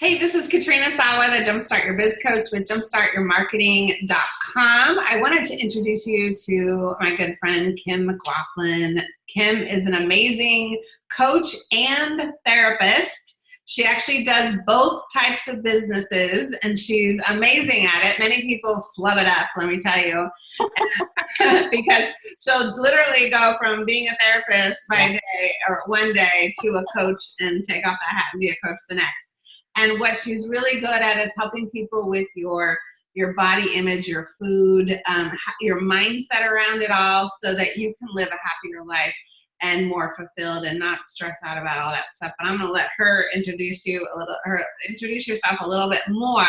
Hey, this is Katrina Sawa, the Jumpstart Your Biz Coach with jumpstartyourmarketing.com. I wanted to introduce you to my good friend, Kim McLaughlin. Kim is an amazing coach and therapist. She actually does both types of businesses and she's amazing at it. Many people flub it up, let me tell you, because she'll literally go from being a therapist by day or one day to a coach and take off that hat and be a coach the next. And what she's really good at is helping people with your your body image, your food, um, your mindset around it all so that you can live a happier life and more fulfilled and not stress out about all that stuff. But I'm gonna let her introduce you a little, her introduce yourself a little bit more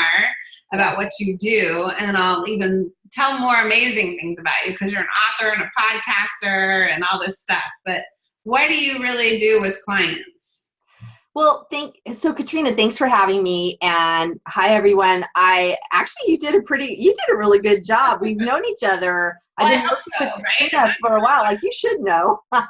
about what you do, and I'll even tell more amazing things about you because you're an author and a podcaster and all this stuff. But what do you really do with clients? Well, thank so Katrina, thanks for having me. And hi everyone. I actually you did a pretty you did a really good job. We've known each other. I've been working so, with right? for a while. Like you should know.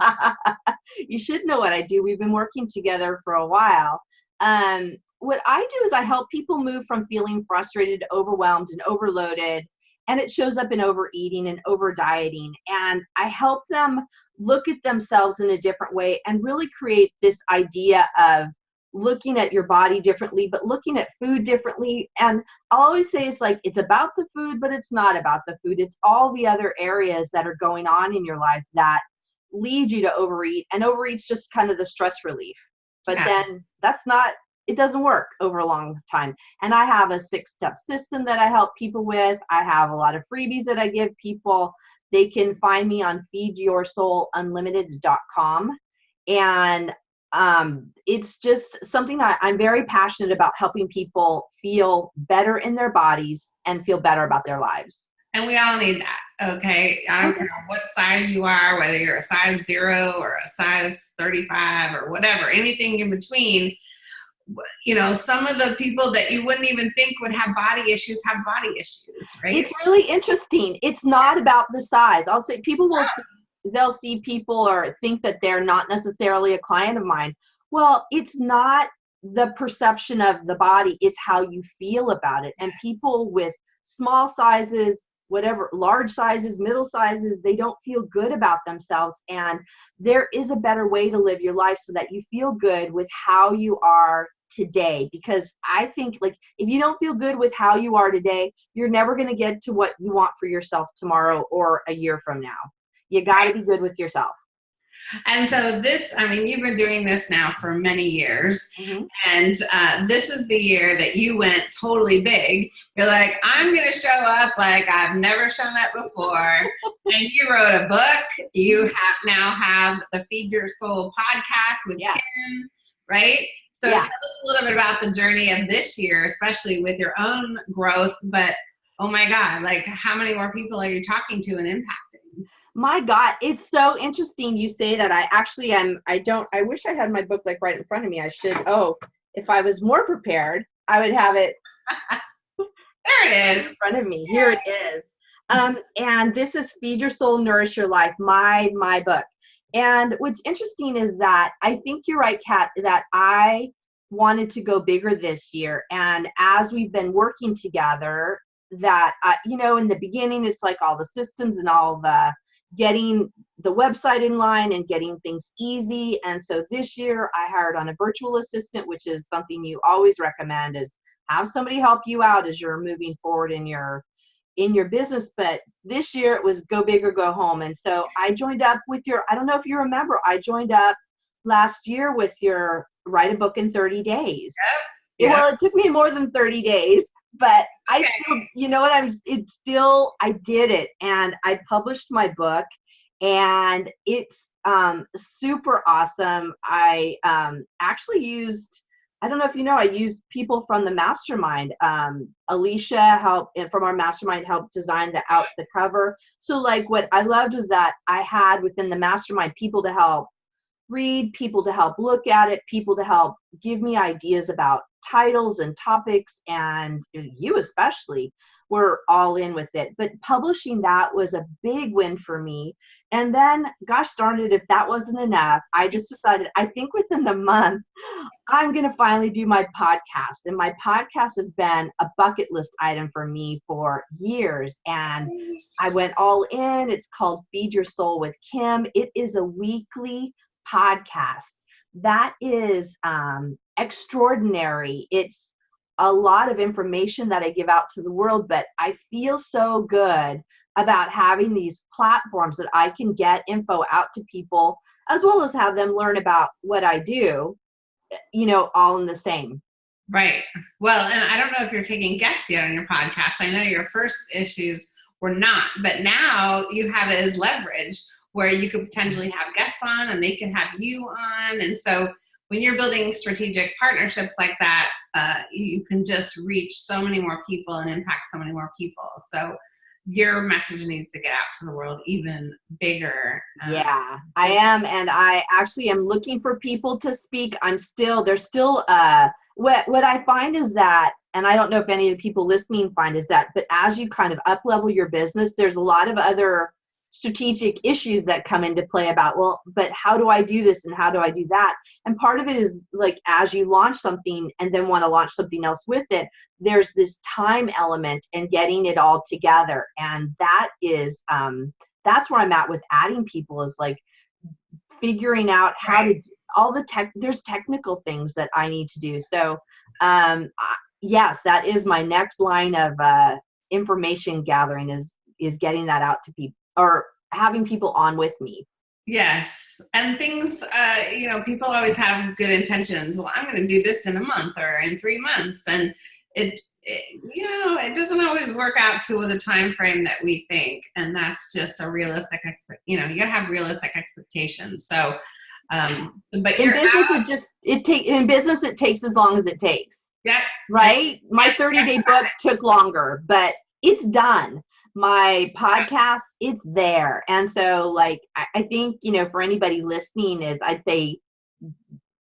you should know what I do. We've been working together for a while. Um, what I do is I help people move from feeling frustrated, overwhelmed, and overloaded and it shows up in overeating and over dieting and i help them look at themselves in a different way and really create this idea of looking at your body differently but looking at food differently and i'll always say it's like it's about the food but it's not about the food it's all the other areas that are going on in your life that lead you to overeat and overeat's just kind of the stress relief but yeah. then that's not it doesn't work over a long time. And I have a six step system that I help people with. I have a lot of freebies that I give people. They can find me on feedyoursoulunlimited.com. And um, it's just something that I'm very passionate about helping people feel better in their bodies and feel better about their lives. And we all need that, okay? I don't okay. care what size you are, whether you're a size zero or a size 35 or whatever, anything in between you know, some of the people that you wouldn't even think would have body issues have body issues, right? It's really interesting. It's not about the size. I'll say people will, they'll see people or think that they're not necessarily a client of mine. Well, it's not the perception of the body, it's how you feel about it. And people with small sizes, whatever large sizes middle sizes they don't feel good about themselves and there is a better way to live your life so that you feel good with how you are today because i think like if you don't feel good with how you are today you're never going to get to what you want for yourself tomorrow or a year from now you got to be good with yourself and so this, I mean, you've been doing this now for many years. Mm-hmm. And uh, this is the year that you went totally big. You're like, I'm going to show up like I've never shown up before. and you wrote a book. You have now have the Feed Your Soul podcast with yeah. Kim, right? So yeah. tell us a little bit about the journey of this year, especially with your own growth. But oh my God, like how many more people are you talking to and impacting? my god it's so interesting you say that i actually am i don't i wish i had my book like right in front of me i should oh if i was more prepared i would have it there it is in front of me here it is um and this is feed your soul nourish your life my my book and what's interesting is that i think you're right kat that i wanted to go bigger this year and as we've been working together that uh, you know in the beginning it's like all the systems and all the getting the website in line and getting things easy. And so this year I hired on a virtual assistant, which is something you always recommend is have somebody help you out as you're moving forward in your in your business. But this year it was go big or go home. And so I joined up with your, I don't know if you remember, I joined up last year with your write a book in 30 days. Yeah. Well, it took me more than 30 days but I still, you know what? I'm. It's still. I did it, and I published my book, and it's um, super awesome. I um, actually used. I don't know if you know. I used people from the mastermind. Um, Alicia helped from our mastermind helped design the out the cover. So like what I loved was that I had within the mastermind people to help read, people to help look at it, people to help give me ideas about titles and topics, and you especially were all in with it. But publishing that was a big win for me. And then, gosh darn it, if that wasn't enough, I just decided, I think within the month, I'm going to finally do my podcast. And my podcast has been a bucket list item for me for years. And I went all in. It's called Feed Your Soul with Kim. It is a weekly podcast that is um, extraordinary. It's a lot of information that I give out to the world, but I feel so good about having these platforms that I can get info out to people as well as have them learn about what I do, you know, all in the same. Right. Well, and I don't know if you're taking guests yet on your podcast. I know your first issues were not, but now you have it as leverage where you could potentially have guests on and they can have you on. And so when you're building strategic partnerships like that, uh, you can just reach so many more people and impact so many more people. So your message needs to get out to the world even bigger. Um, yeah, I am. And I actually am looking for people to speak. I'm still, there's still, uh, what, what I find is that, and I don't know if any of the people listening find is that, but as you kind of up level your business, there's a lot of other strategic issues that come into play about well but how do i do this and how do i do that? And part of it is like as you launch something and then want to launch something else with it there's this time element and getting it all together. And that is um that's where i'm at with adding people is like figuring out how to all the tech there's technical things that i need to do. So um yes that is my next line of uh information gathering is is getting that out to people or having people on with me. Yes. And things, uh, you know, people always have good intentions. Well, I'm going to do this in a month or in three months. And it, it, you know, it doesn't always work out to the time frame that we think. And that's just a realistic, expect, you know, you gotta have realistic expectations. So, um, but in business, out, it just, it take in business, it takes as long as it takes. Yeah. Right. My 30 day book took longer, but it's done my podcast it's there. And so like I, I think you know for anybody listening is i'd say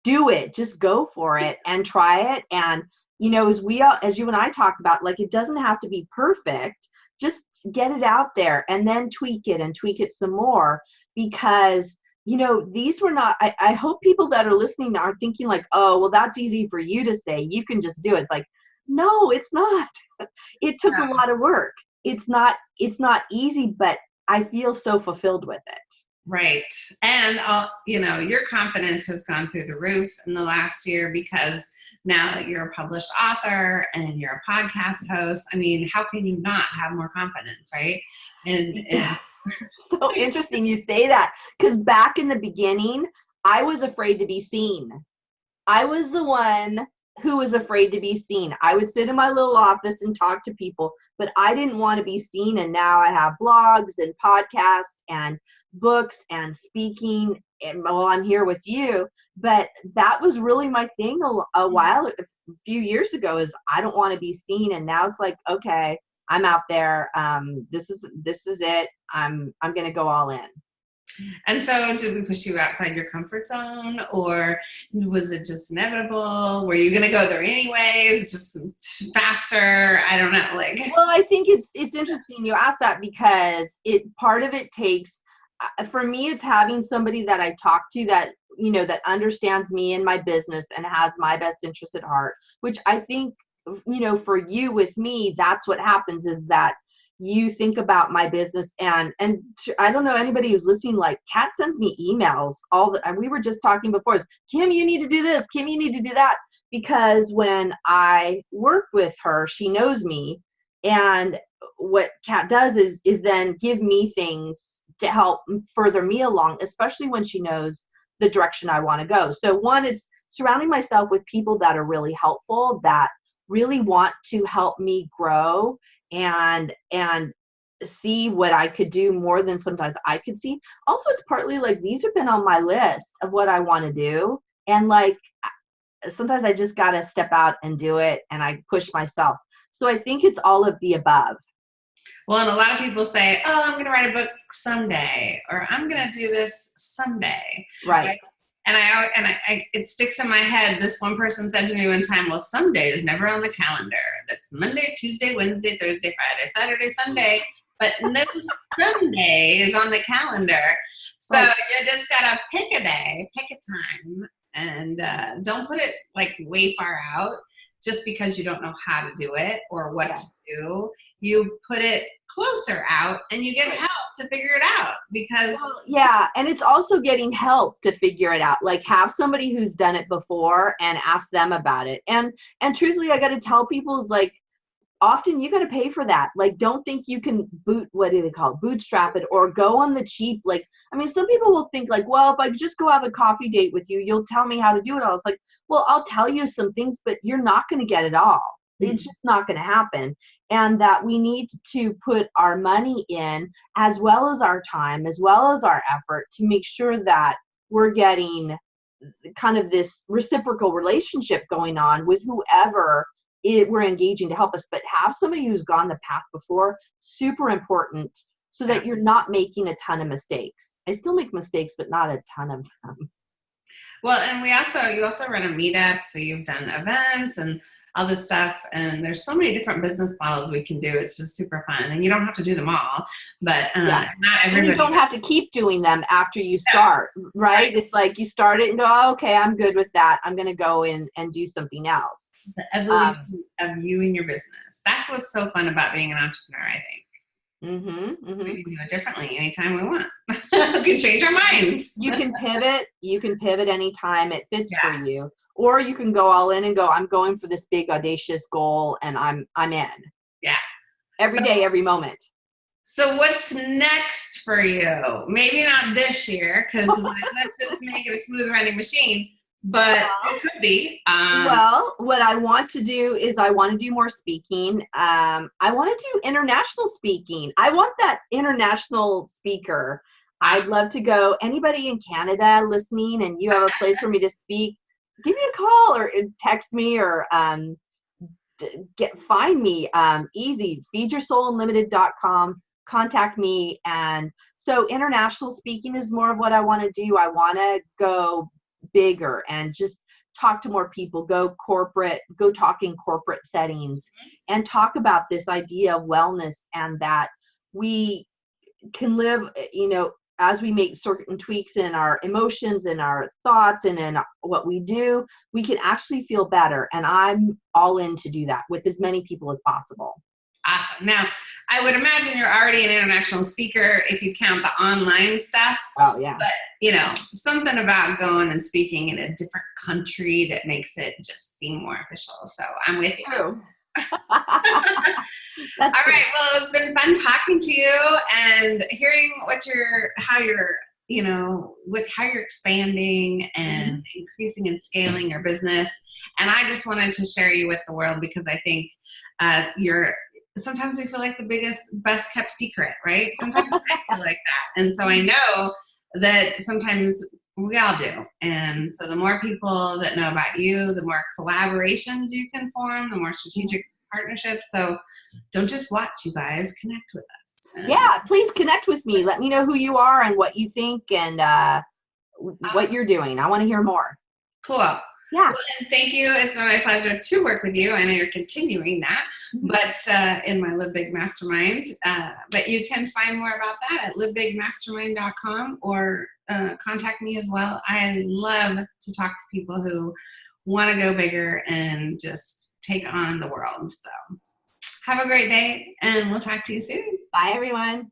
do it. Just go for it and try it. And you know as we all as you and i talked about like it doesn't have to be perfect. Just get it out there and then tweak it and tweak it some more because you know these were not I, I hope people that are listening are thinking like oh well that's easy for you to say. You can just do it. It's like no it's not. It took yeah. a lot of work it's not it's not easy but i feel so fulfilled with it. Right. And uh, you know your confidence has gone through the roof in the last year because now that you're a published author and you're a podcast host i mean how can you not have more confidence right? And, and so interesting you say that because back in the beginning i was afraid to be seen. I was the one who was afraid to be seen. I would sit in my little office and talk to people, but I didn't want to be seen. And now I have blogs and podcasts and books and speaking. And well, I'm here with you. But that was really my thing a, a mm-hmm. while, a few years ago. Is I don't want to be seen, and now it's like, okay, I'm out there. Um, this is this is it. I'm I'm gonna go all in. And so did we push you outside your comfort zone or was it just inevitable? Were you going to go there anyways, just faster? I don't know. Like, well, I think it's, it's interesting you ask that because it, part of it takes, uh, for me, it's having somebody that I talk to that, you know, that understands me and my business and has my best interest at heart, which I think, you know, for you with me, that's what happens is that you think about my business and and i don't know anybody who's listening like kat sends me emails all the and we were just talking before kim you need to do this kim you need to do that. Because when i work with her she knows me and what kat does is is then give me things to help further me along especially when she knows the direction i want to go. So one it's surrounding myself with people that are really helpful that really want to help me grow and and see what I could do more than sometimes I could see. Also, it's partly like these have been on my list of what I want to do. And like sometimes I just got to step out and do it and I push myself. So I think it's all of the above. Well, and a lot of people say, oh, I'm going to write a book someday, or I'm going to do this someday. Right. And I and I, I, it sticks in my head. This one person said to me one time, "Well, Sunday is never on the calendar. That's Monday, Tuesday, Wednesday, Thursday, Friday, Saturday, Sunday, but no Sunday is on the calendar." So right. you just gotta pick a day, pick a time, and uh, don't put it like way far out just because you don't know how to do it or what yeah. to do. You put it closer out and you get help to figure it out because well, yeah, and it's also getting help to figure it out. Like have somebody who's done it before and ask them about it. And and truthfully, I got to tell people is like often you got to pay for that. Like, don't think you can boot, what do they call it, bootstrap it or go on the cheap. Like, I mean, some people will think like, well, if I just go have a coffee date with you, you'll tell me how to do it all. It's like, well, I'll tell you some things, but you're not going to get it all. Mm-hmm. It's just not going to happen. And that we need to put our money in as well as our time, as well as our effort to make sure that we're getting kind of this reciprocal relationship going on with whoever it, we're engaging to help us, but have somebody who's gone the path before, super important so that you're not making a ton of mistakes. I still make mistakes, but not a ton of them. Well, and we also, you also run a meetup, so you've done events and all this stuff, and there's so many different business models we can do. It's just super fun, and you don't have to do them all, but uh, yeah. not everybody. And you don't have to keep doing them after you start, right? right? It's like you start it and go, oh, okay, I'm good with that. I'm going to go in and do something else the evolution um, of you and your business. That's what's so fun about being an entrepreneur, I think. Mm-hmm, mm-hmm. We can do it differently anytime we want. we can change our minds. you can pivot. You can pivot anytime it fits yeah. for you, or you can go all in and go. I'm going for this big audacious goal, and I'm I'm in. Yeah. Every so, day, every moment. So what's next for you? Maybe not this year, because let's just make it a smooth running machine but well, it could be. Um, well, what I want to do is I want to do more speaking. Um, I want to do international speaking. I want that international speaker. I'd love to go. Anybody in Canada listening, and you have a place for me to speak, give me a call or uh, text me or um, get find me um, easy. Feedyoursoulunlimited.com. Contact me, and so international speaking is more of what I want to do. I want to go bigger and just talk to more people go corporate go talk in corporate settings and talk about this idea of wellness and that we can live you know as we make certain tweaks in our emotions and our thoughts and in what we do we can actually feel better and i'm all in to do that with as many people as possible Awesome. Now, I would imagine you're already an international speaker if you count the online stuff. Oh, yeah. But, you know, something about going and speaking in a different country that makes it just seem more official. So I'm with you. All right. Well, it's been fun talking to you and hearing what you're, how you're, you know, with how you're expanding and mm-hmm. increasing and scaling your business. And I just wanted to share you with the world because I think uh, you're sometimes we feel like the biggest, best kept secret, right? Sometimes I feel like that. And so I know that sometimes we all do. And so the more people that know about you, the more collaborations you can form, the more strategic partnerships. So don't just watch, you guys, connect with us. And yeah, please connect with me. Let me know who you are and what you think and uh, what you're doing. I want to hear more. Cool. Yeah. Well, and thank you. It's been my pleasure to work with you. I know you're continuing that, mm-hmm. but uh, in my Live Big Mastermind. Uh, but you can find more about that at livebigmastermind.com or uh, contact me as well. I love to talk to people who want to go bigger and just take on the world. So have a great day and we'll talk to you soon. Bye, everyone.